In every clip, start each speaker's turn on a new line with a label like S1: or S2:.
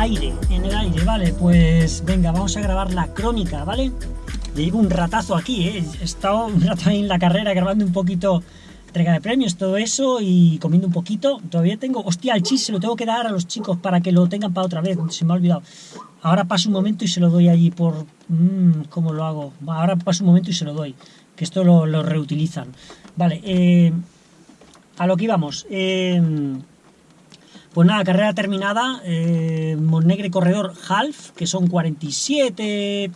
S1: aire, en el aire, vale, pues venga, vamos a grabar la crónica, ¿vale? Llevo un ratazo aquí, ¿eh? he estado un ahí en la carrera grabando un poquito entrega de premios, todo eso y comiendo un poquito. Todavía tengo, hostia, el chis se lo tengo que dar a los chicos para que lo tengan para otra vez, se me ha olvidado. Ahora paso un momento y se lo doy allí por... Mmm, ¿Cómo lo hago? Ahora paso un momento y se lo doy, que esto lo, lo reutilizan. Vale, eh, a lo que íbamos. Eh, pues nada, carrera terminada, eh, Monegre Corredor Half, que son 47,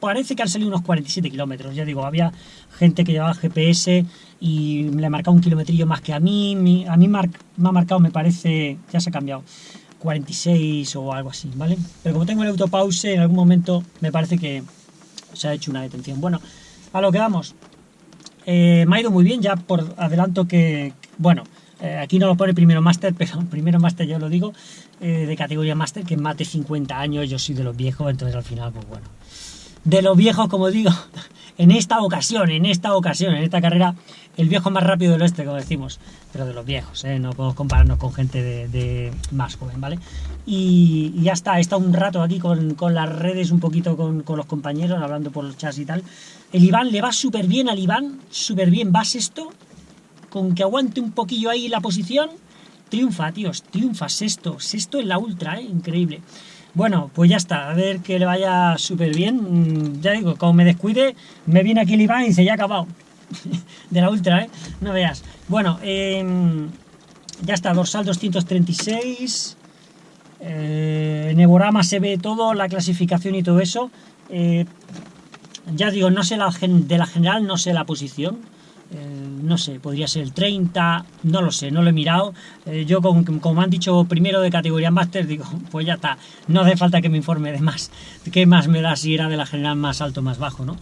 S1: parece que han salido unos 47 kilómetros, ya digo, había gente que llevaba GPS y le ha marcado un kilometrillo más que a mí, a mí me ha marcado, me parece, ya se ha cambiado, 46 o algo así, ¿vale? Pero como tengo el autopause, en algún momento me parece que se ha hecho una detención. Bueno, a lo que vamos, eh, me ha ido muy bien, ya por adelanto que, bueno, eh, aquí no lo pone primero máster, pero primero máster yo lo digo, eh, de categoría máster, que mate 50 años, yo soy de los viejos, entonces al final, pues bueno. De los viejos, como digo, en esta ocasión, en esta ocasión, en esta carrera, el viejo más rápido del oeste, como decimos, pero de los viejos, ¿eh? no podemos compararnos con gente de, más joven, ¿vale? Y, ya está, he estado un rato aquí con, con las redes, un poquito con, con, los compañeros, hablando por los chats y tal. El Iván le va súper bien al Iván, súper bien, va sexto, con que aguante un poquillo ahí la posición, triunfa, tíos, triunfa, sexto, sexto en la ultra, ¿eh? increíble. Bueno, pues ya está, a ver que le vaya súper bien. Mm, ya digo, como me descuide, me viene aquí el y dice, ya ha acabado. de la ultra, ¿eh? No veas. Bueno, em, ya está, dorsal 236. Eh, se ve todo, la clasificación y todo eso. Eh, ya digo, no sé la, de la general, no sé la posición no sé, podría ser el 30, no lo sé, no lo he mirado. Eh, yo, como, como, me han dicho primero de categoría máster, digo, pues ya está, no hace falta que me informe de más. ¿Qué más me da si era de la general más alto más bajo, no?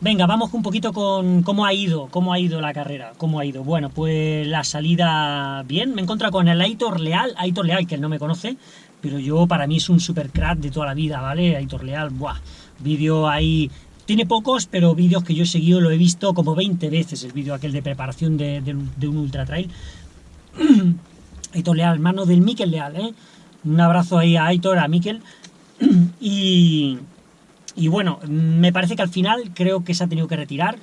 S1: Venga, vamos un poquito con cómo ha ido, cómo ha ido la carrera, cómo ha ido. Bueno, pues la salida bien, me he encontrado con el Aitor Leal, Aitor Leal, que él no me conoce, pero yo para mí es un super crack de toda la vida, ¿vale? Aitor Leal, buah, vídeo ahí tiene pocos, pero vídeos que yo he seguido, lo he visto como 20 veces, el vídeo aquel de preparación de, un ultra trail. Aitor Leal, mano del Miquel Leal, ¿eh? Un abrazo ahí a Aitor, a Miquel. y, y bueno, me parece que al final creo que se ha tenido que retirar,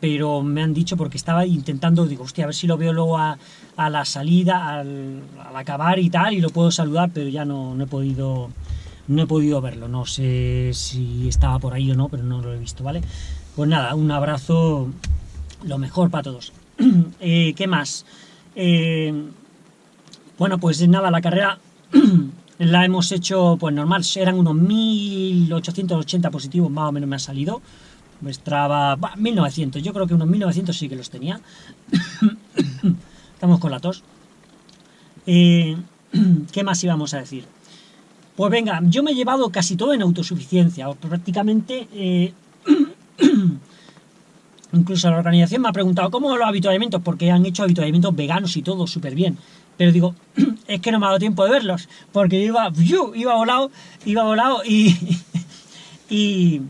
S1: pero me han dicho porque estaba intentando, digo, hostia, a ver si lo veo luego a, la salida, al, acabar y tal, y lo puedo saludar, pero ya no, no he podido no he podido verlo, no sé si estaba por ahí o no, pero no lo he visto, ¿vale? Pues nada, un abrazo, lo mejor para todos. Eh, ¿Qué más? Eh, bueno, pues nada, la carrera la hemos hecho, pues normal, eran unos 1880 positivos, más o menos me ha salido. Mostraba, 1900, yo creo que unos 1900 sí que los tenía. Estamos con la tos. Eh, ¿Qué más íbamos a decir? Pues venga, yo me he llevado casi todo en autosuficiencia, prácticamente... Eh, incluso la organización me ha preguntado cómo los habituallamientos, porque han hecho habituallamientos veganos y todo súper bien. Pero digo, es que no me ha dado tiempo de verlos, porque iba, iba volado, iba volado y, y,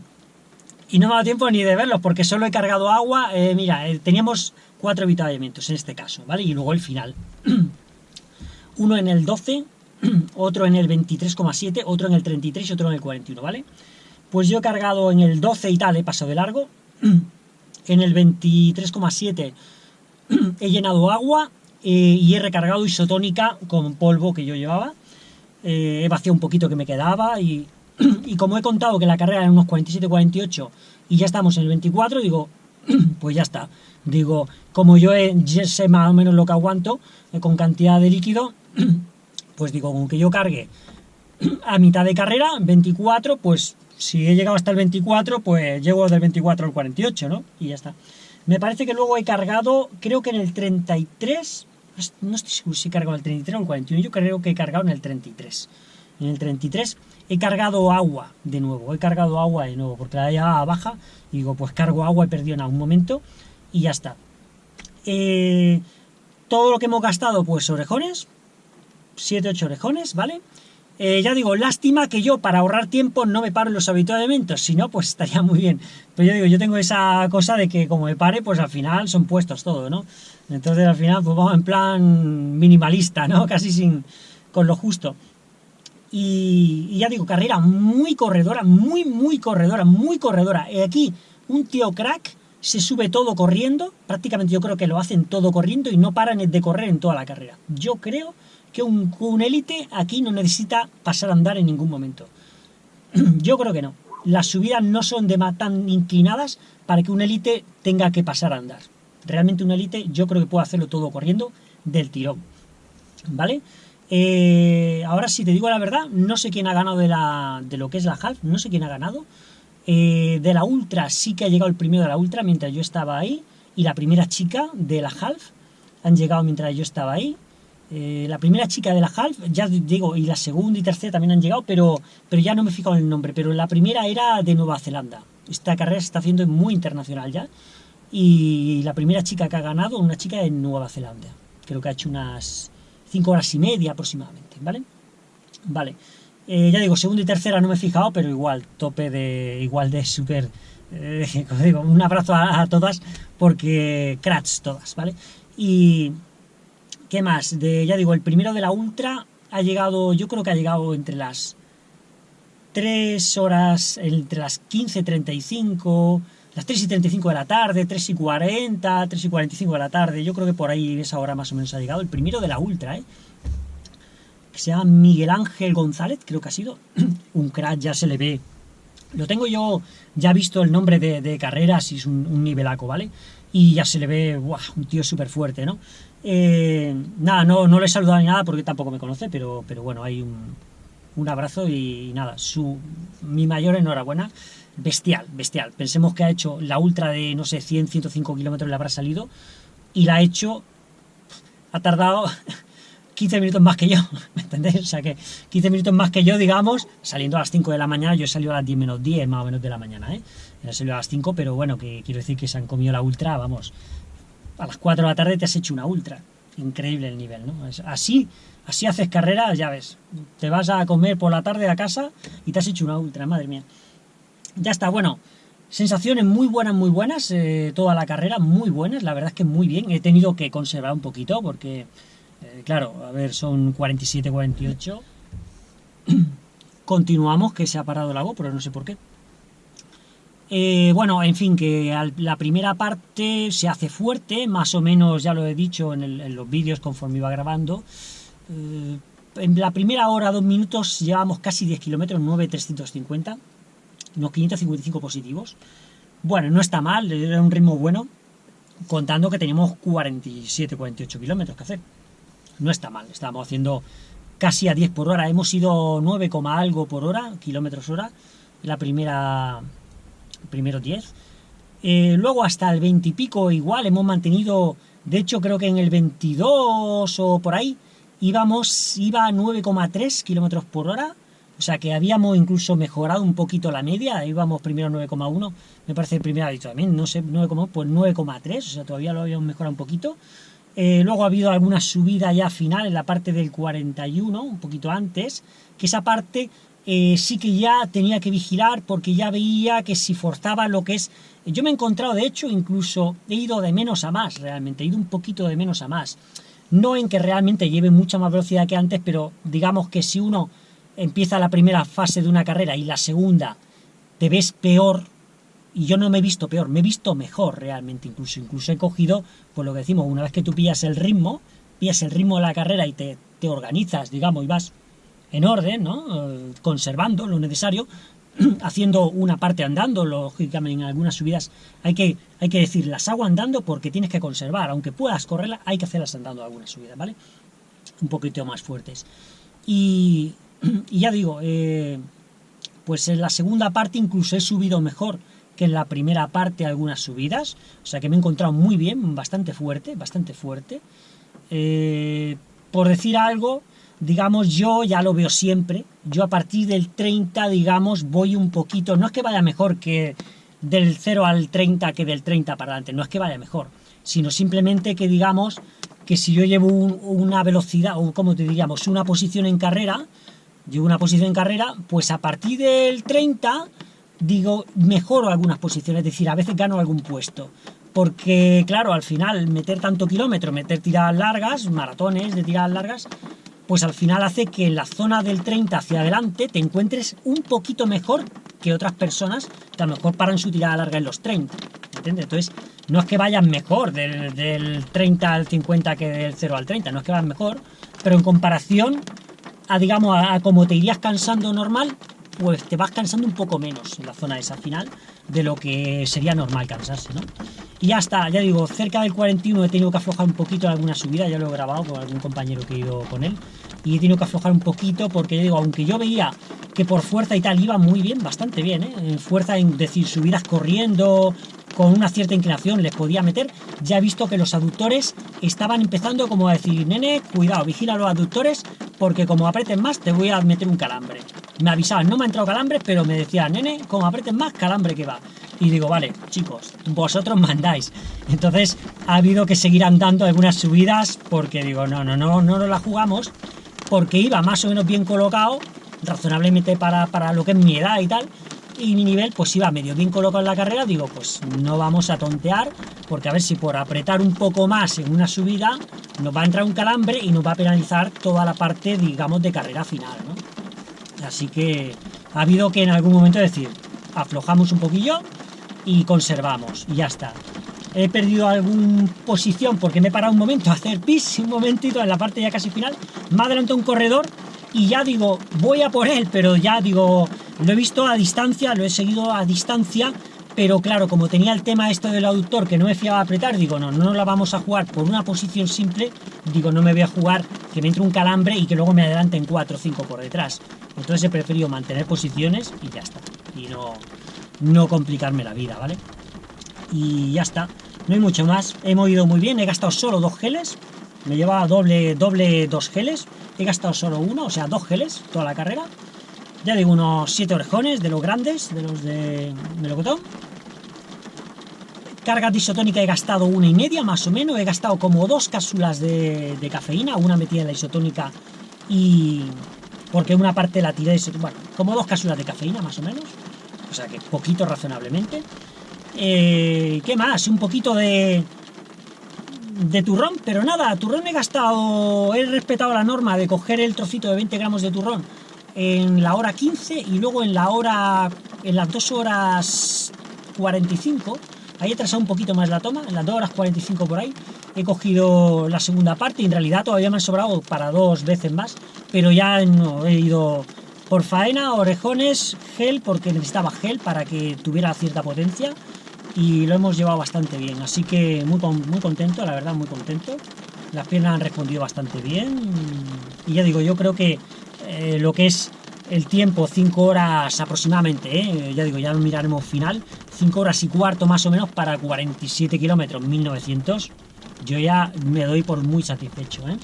S1: y, no me ha dado tiempo ni de verlos, porque solo he cargado agua. Eh, mira, eh, teníamos cuatro habituallamientos en este caso, ¿vale? Y luego el final. Uno en el 12, otro en el 23,7, otro en el 33 y otro en el 41, ¿vale? Pues yo he cargado en el 12 y tal, he pasado de largo. En el 23,7 he llenado agua eh, y he recargado isotónica con polvo que yo llevaba. Eh, he vaciado un poquito que me quedaba y, como he contado que la carrera era unos 47-48 y ya estamos en el 24, digo, pues ya está. Digo, como yo sé más o menos lo que aguanto eh, con cantidad de líquido, pues digo, con que yo cargue a mitad de carrera, 24, pues si he llegado hasta el 24, pues llego del 24 al 48, ¿no? Y ya está. Me parece que luego he cargado, creo que en el 33, no estoy seguro si he cargado el 33 o el 41, yo creo que he cargado en el 33. En el 33 he cargado agua de nuevo, he cargado agua de nuevo, porque la ya baja, digo, pues cargo agua, he perdido en algún momento, y ya está. Eh, todo lo que hemos gastado, pues orejones, 7-8 orejones, ¿vale? Eh, ya digo, lástima que yo para ahorrar tiempo no me paro en los habituamientos, si no, pues estaría muy bien. Pero yo digo, yo tengo esa cosa de que como me pare, pues al final son puestos todo, ¿no? Entonces al final, pues vamos en plan minimalista, ¿no? Casi sin, con lo justo. Y, ya digo, carrera muy corredora, muy, muy corredora, muy corredora. Y aquí un tío crack se sube todo corriendo, prácticamente yo creo que lo hacen todo corriendo y no paran de correr en toda la carrera. Yo creo que un, un élite aquí no necesita pasar a andar en ningún momento. yo creo que no. Las subidas no son de tan inclinadas para que un élite tenga que pasar a andar. Realmente un élite yo creo que puede hacerlo todo corriendo del tirón. ¿Vale? Eh, ahora si te digo la verdad, no sé quién ha ganado de, la, de lo que es la half, no sé quién ha ganado. Eh, de la Ultra sí que ha llegado el primero de la Ultra mientras yo estaba ahí. Y la primera chica de la Half han llegado mientras yo estaba ahí. Eh, la primera chica de la Half, ya digo, y la segunda y tercera también han llegado, pero, pero ya no me he en el nombre. Pero la primera era de Nueva Zelanda. Esta carrera se está haciendo muy internacional ya. Y la primera chica que ha ganado, una chica de Nueva Zelanda. Creo que ha hecho unas 5 horas y media aproximadamente, ¿vale? Vale. Eh, ya digo, segunda y tercera no me he fijado, pero igual, tope de. igual de súper. Eh, digo, un abrazo a, todas, porque cracks todas, ¿vale? Y. ¿Qué más? De, ya digo, el primero de la Ultra ha llegado, yo creo que ha llegado entre las 3 horas, entre las 15.35, las 3 y 35 de la tarde, 3 y 40, 3 y 45 de la tarde, yo creo que por ahí esa hora más o menos ha llegado, el primero de la Ultra, ¿eh? que se llama Miguel Ángel González, creo que ha sido, un crack, ya se le ve. Lo tengo yo ya visto el nombre de, carreras y es un, nivelaco, ¿vale? Y ya se le ve, un tío súper fuerte, ¿no? Eh, nada, no, no le he saludado ni nada porque tampoco me conoce, pero, pero bueno, hay un, un abrazo y, nada, su, mi mayor enhorabuena. Bestial, bestial. Pensemos que ha hecho la ultra de, no sé, 100, 105 kilómetros le habrá salido y la ha hecho, ha tardado 15 minutos más que yo, ¿me entendéis? O sea que 15 minutos más que yo, digamos, saliendo a las 5 de la mañana, yo he salido a las 10 menos 10 más o menos de la mañana, ¿eh? He salido a las 5, pero bueno, que quiero decir que se han comido la ultra, vamos, a las 4 de la tarde te has hecho una ultra. Increíble el nivel, ¿no? así, así haces carrera, ya ves, te vas a comer por la tarde a casa y te has hecho una ultra, madre mía. Ya está, bueno, sensaciones muy buenas, muy buenas, eh, toda la carrera, muy buenas, la verdad es que muy bien. He tenido que conservar un poquito porque eh, claro, a ver, son 47, 48. Continuamos, que se ha parado el pero no sé por qué. Eh, bueno, en fin, que la primera parte se hace fuerte, más o menos ya lo he dicho en, los vídeos conforme iba grabando. Eh, en la primera hora, dos minutos, llevamos casi 10 kilómetros, 9,350, unos 555 positivos. Bueno, no está mal, era un ritmo bueno, contando que teníamos 47, 48 kilómetros que hacer no está mal, estábamos haciendo casi a 10 por hora, hemos ido 9, algo por hora, kilómetros hora, la primera, primero 10. Eh, luego hasta el 20 y pico igual hemos mantenido, de hecho creo que en el 22 o por ahí, íbamos, iba a 9,3 kilómetros por hora, o sea que habíamos incluso mejorado un poquito la media, íbamos primero 9,1, me parece el primer dicho también, no sé, 9,1, pues 9,3, o sea todavía lo habíamos mejorado un poquito. Eh, luego ha habido alguna subida ya final en la parte del 41, un poquito antes, que esa parte sí que ya tenía que vigilar porque ya veía que si forzaba lo que es... Yo me he encontrado, de hecho, incluso he ido de menos a más, realmente, he ido un poquito de menos a más. No en que realmente lleve mucha más velocidad que antes, pero digamos que si uno empieza la primera fase de una carrera y la segunda te ves peor y yo no me he visto peor, me he visto mejor realmente, incluso, incluso he cogido, pues lo que decimos, una vez que tú pillas el ritmo, pillas el ritmo de la carrera y te, te organizas, digamos, y vas en orden, ¿no? Conservando lo necesario, haciendo una parte andando, lógicamente en algunas subidas hay que, hay que decir, las hago andando porque tienes que conservar, aunque puedas correrla, hay que hacerlas andando algunas subidas, ¿vale? Un poquito más fuertes. Y, y ya digo, eh, pues en la segunda parte incluso he subido mejor, que en la primera parte algunas subidas, o sea que me he encontrado muy bien, bastante fuerte, bastante fuerte. Eh, por decir algo, digamos, yo ya lo veo siempre, yo a partir del 30, digamos, voy un poquito, no es que vaya mejor que del 0 al 30 que del 30 para adelante, no es que vaya mejor, sino simplemente que digamos que si yo llevo una velocidad, o como te diríamos, una posición en carrera, llevo una posición en carrera, pues a partir del 30 digo, mejoro algunas posiciones, es decir, a veces gano algún puesto. Porque, claro, al final, meter tanto kilómetro, meter tiradas largas, maratones de tiradas largas, pues al final hace que en la zona del 30 hacia adelante te encuentres un poquito mejor que otras personas que a lo mejor paran su tirada larga en los 30. ¿Entiendes? Entonces, no es que vayan mejor del, 30 al 50 que del 0 al 30, no es que vayan mejor, pero en comparación a, digamos, a, como te irías cansando normal, pues te vas cansando un poco menos en la zona esa final de lo que sería normal cansarse, ¿no? Y ya está, ya digo, cerca del 41 he tenido que aflojar un poquito en alguna subida, ya lo he grabado con algún compañero que he ido con él, y he tenido que aflojar un poquito porque, digo, aunque yo veía que por fuerza y tal iba muy bien, bastante bien, ¿eh? En fuerza, en decir, subidas corriendo, con una cierta inclinación les podía meter, ya he visto que los aductores estaban empezando como a decir, nene, cuidado, vigila los aductores, porque como apretes más te voy a meter un calambre. Me avisaban, no me ha entrado calambre, pero me decían, nene, como apretes más, calambre que va. Y digo, vale, chicos, vosotros mandáis. Entonces ha habido que seguir andando algunas subidas, porque digo, no, no, no, no nos la jugamos, porque iba más o menos bien colocado, razonablemente para, para lo que es mi edad y tal, y mi nivel pues iba medio bien colocado en la carrera, digo, pues no vamos a tontear, porque a ver si por apretar un poco más en una subida nos va a entrar un calambre y nos va a penalizar toda la parte, digamos, de carrera final, ¿no? Así que ha habido que en algún momento decir, aflojamos un poquillo y conservamos, y ya está. He perdido alguna posición porque me he parado un momento a hacer pis, un momentito en la parte ya casi final, me adelantado un corredor y ya digo, voy a por él, pero ya digo, lo he visto a distancia, lo he seguido a distancia, pero claro, como tenía el tema esto del aductor que no me fiaba apretar, digo, no, no la vamos a jugar por una posición simple, digo, no me voy a jugar que me entre un calambre y que luego me adelanten 4 o 5 por detrás. Entonces he preferido mantener posiciones y ya está. Y no, no complicarme la vida, ¿vale? Y ya está. No hay mucho más. He movido muy bien, he gastado solo dos geles. Me llevaba doble, doble dos geles. He gastado solo uno, o sea, dos geles toda la carrera. Ya digo, unos siete orejones de los grandes, de los de melocotón. Carga isotónica he gastado una y media, más o menos. He gastado como dos cápsulas de, cafeína, una metida en la isotónica y... Porque una parte la tiré, bueno, como dos cápsulas de cafeína, más o menos. O sea que poquito razonablemente. Eh, ¿Qué más? Un poquito de, de turrón, pero nada, turrón he gastado, he respetado la norma de coger el trocito de 20 gramos de turrón en la hora 15 y luego en la hora, en las 2 horas 45, ahí he trazado un poquito más la toma, en las 2 horas 45 por ahí, he cogido la segunda parte y en realidad todavía me han sobrado para dos veces más, pero ya he ido por faena, orejones, gel, porque necesitaba gel para que tuviera cierta potencia, y lo hemos llevado bastante bien, así que muy, muy contento, la verdad, muy contento. Las piernas han respondido bastante bien y ya digo, yo creo que eh, lo que es el tiempo, 5 horas aproximadamente, ¿eh? ya digo, ya lo miraremos final, 5 horas y cuarto más o menos para 47 kilómetros, 1900, yo ya me doy por muy satisfecho. ¿eh?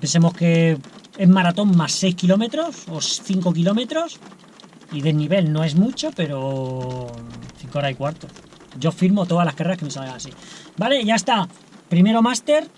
S1: pensemos que es maratón más 6 kilómetros o 5 kilómetros, y de nivel no es mucho, pero 5 horas y cuarto. Yo firmo todas las carreras que me salgan así. Vale, ya está. Primero máster.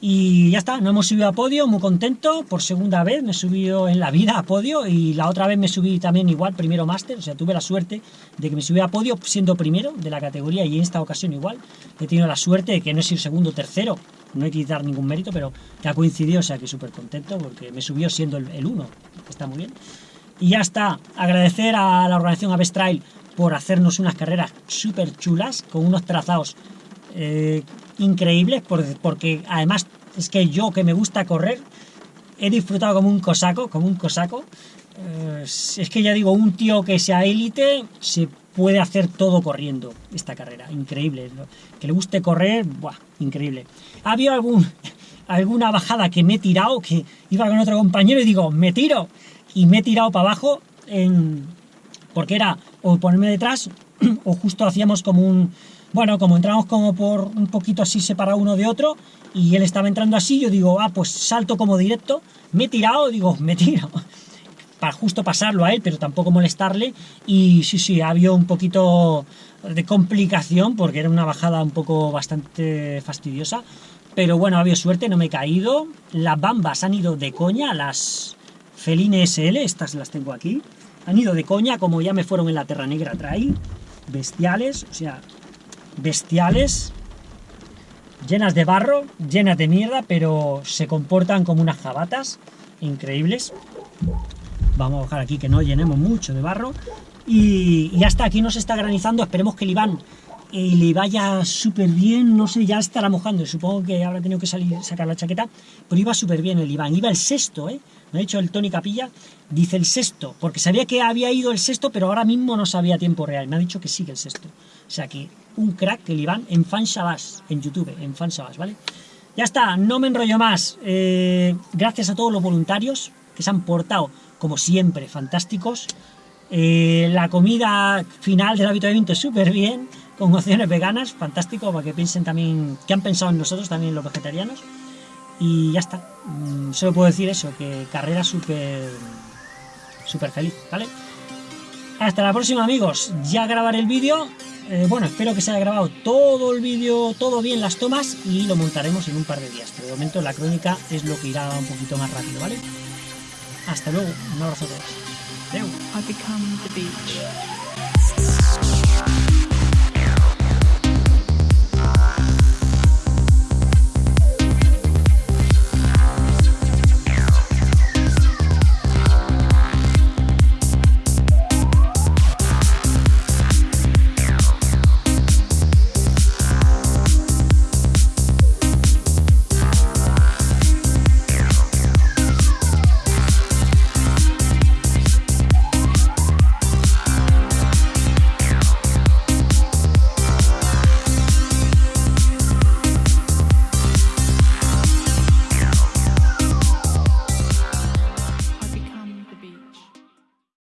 S1: Y ya está, no hemos subido a podio, muy contento. Por segunda vez me he subido en la vida a podio. Y la otra vez me subí también igual, primero máster. O sea, tuve la suerte de que me subí a podio siendo primero de la categoría. Y en esta ocasión igual. He tenido la suerte de que no he sido segundo o tercero. No hay que quitar ningún mérito, pero que ha coincidido. O sea, que súper contento porque me subió siendo el, el uno. Está muy bien. Y ya está, agradecer a la organización Aves Trail por hacernos unas carreras súper chulas, con unos trazados eh, increíbles, porque además es que yo que me gusta correr, he disfrutado como un cosaco, como un cosaco. Eh, es que ya digo, un tío que sea élite se puede hacer todo corriendo esta carrera, increíble. Que le guste correr, buah, increíble. Ha habido algún, alguna bajada que me he tirado, que iba con otro compañero y digo, me tiro y me he tirado para abajo en, porque era o ponerme detrás o justo hacíamos como un... Bueno, como entramos como por un poquito así separado uno de otro y él estaba entrando así, yo digo, ah, pues salto como directo, me he tirado, digo, me tiro, para justo pasarlo a él, pero tampoco molestarle y sí, sí, ha habido un poquito de complicación porque era una bajada un poco bastante fastidiosa, pero bueno, ha habido suerte, no me he caído, las bambas han ido de coña, las, Feline SL, estas las tengo aquí. Han ido de coña, como ya me fueron en la Terra Negra traí. Bestiales, o sea, bestiales. llenas de barro, llenas de mierda, pero se comportan como unas jabatas increíbles. Vamos a bajar aquí que no llenemos mucho de barro. Y, ya está, aquí nos está granizando, esperemos que el Iván eh, le vaya súper bien, no sé, ya estará mojando, supongo que habrá tenido que salir, sacar la chaqueta, pero iba súper bien el Iván, iba el sexto, ¿eh? Me ha dicho el Tony Capilla, dice el sexto, porque sabía que había ido el sexto, pero ahora mismo no sabía tiempo real, me ha dicho que sigue el sexto. O sea que un crack el Iván en Fanshabas, en YouTube, en Fanshabas, ¿vale? Ya está, no me enrollo más. Eh, gracias a todos los voluntarios que se han portado, como siempre, fantásticos. Eh, la comida final del habituamiento es súper bien, con opciones veganas, fantástico, para que piensen también, que han pensado en nosotros también los vegetarianos. Y ya está, mm, solo puedo decir eso, que carrera súper súper feliz, ¿vale? Hasta la próxima amigos, ya grabaré el vídeo, eh, bueno, espero que se haya grabado todo el vídeo, todo bien las tomas y lo montaremos en un par de días, pero de momento la crónica es lo que irá un poquito más rápido, ¿vale? Hasta luego, un abrazo a todos.